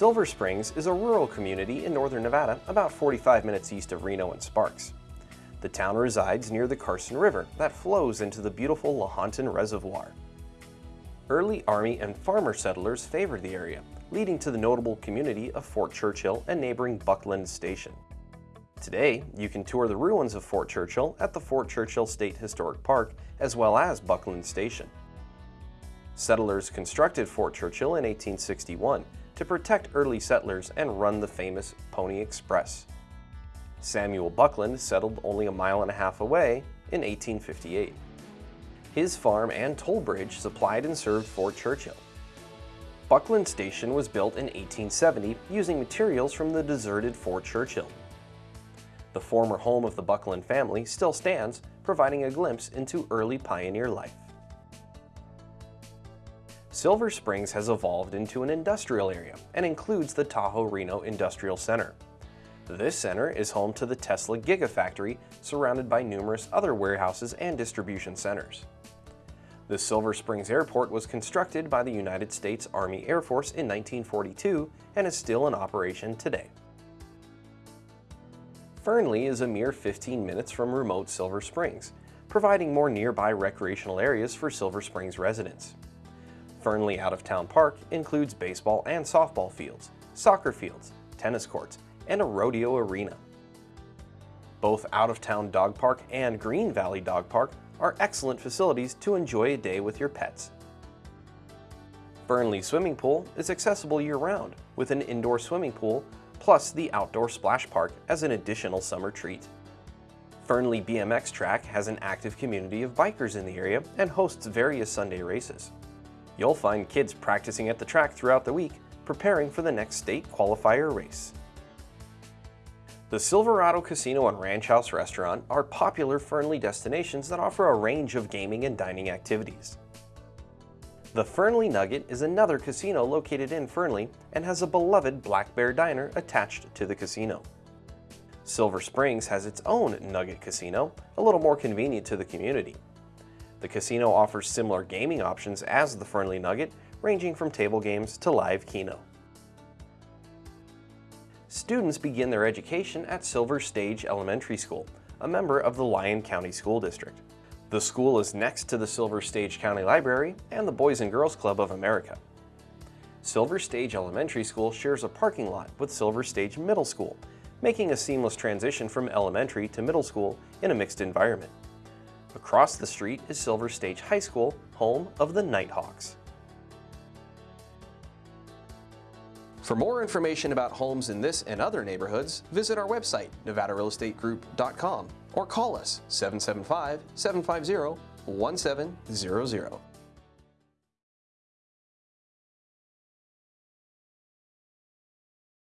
Silver Springs is a rural community in northern Nevada about 45 minutes east of Reno and Sparks. The town resides near the Carson River that flows into the beautiful Lahontan Reservoir. Early Army and farmer settlers favored the area, leading to the notable community of Fort Churchill and neighboring Buckland Station. Today, you can tour the ruins of Fort Churchill at the Fort Churchill State Historic Park as well as Buckland Station. Settlers constructed Fort Churchill in 1861 to protect early settlers and run the famous Pony Express. Samuel Buckland settled only a mile and a half away in 1858. His farm and toll bridge supplied and served Fort Churchill. Buckland Station was built in 1870 using materials from the deserted Fort Churchill. The former home of the Buckland family still stands, providing a glimpse into early pioneer life. Silver Springs has evolved into an industrial area and includes the Tahoe Reno Industrial Center. This center is home to the Tesla Gigafactory, surrounded by numerous other warehouses and distribution centers. The Silver Springs Airport was constructed by the United States Army Air Force in 1942 and is still in operation today. Fernley is a mere 15 minutes from remote Silver Springs, providing more nearby recreational areas for Silver Springs residents. Fernley Out-of-Town Park includes baseball and softball fields, soccer fields, tennis courts, and a rodeo arena. Both Out-of-Town Dog Park and Green Valley Dog Park are excellent facilities to enjoy a day with your pets. Fernley Swimming Pool is accessible year-round with an indoor swimming pool plus the outdoor splash park as an additional summer treat. Fernley BMX Track has an active community of bikers in the area and hosts various Sunday races. You'll find kids practicing at the track throughout the week, preparing for the next state qualifier race. The Silverado Casino and Ranch House Restaurant are popular Fernley destinations that offer a range of gaming and dining activities. The Fernley Nugget is another casino located in Fernley and has a beloved Black Bear Diner attached to the casino. Silver Springs has its own Nugget Casino, a little more convenient to the community. The casino offers similar gaming options as the Fernley Nugget, ranging from table games to live keno. Students begin their education at Silver Stage Elementary School, a member of the Lyon County School District. The school is next to the Silver Stage County Library and the Boys and Girls Club of America. Silver Stage Elementary School shares a parking lot with Silver Stage Middle School, making a seamless transition from elementary to middle school in a mixed environment. Across the street is Silver Stage High School, home of the Nighthawks. For more information about homes in this and other neighborhoods, visit our website, nevadarealestategroup.com or call us 775-750-1700.